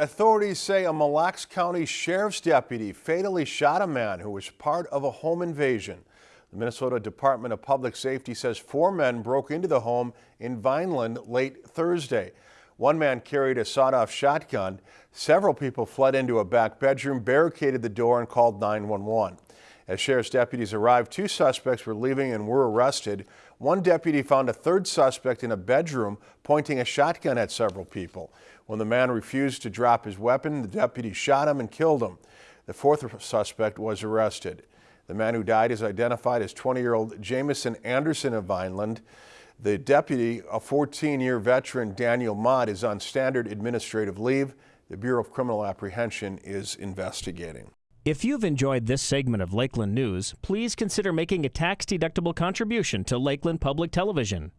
Authorities say a Mille Lacs County Sheriff's deputy fatally shot a man who was part of a home invasion. The Minnesota Department of Public Safety says four men broke into the home in Vineland late Thursday. One man carried a sawed-off shotgun. Several people fled into a back bedroom, barricaded the door, and called 911. As sheriff's deputies arrived, two suspects were leaving and were arrested. One deputy found a third suspect in a bedroom pointing a shotgun at several people. When the man refused to drop his weapon, the deputy shot him and killed him. The fourth suspect was arrested. The man who died is identified as 20-year-old Jamison Anderson of Vineland. The deputy, a 14-year veteran, Daniel Mott, is on standard administrative leave. The Bureau of Criminal Apprehension is investigating. If you've enjoyed this segment of Lakeland News, please consider making a tax-deductible contribution to Lakeland Public Television.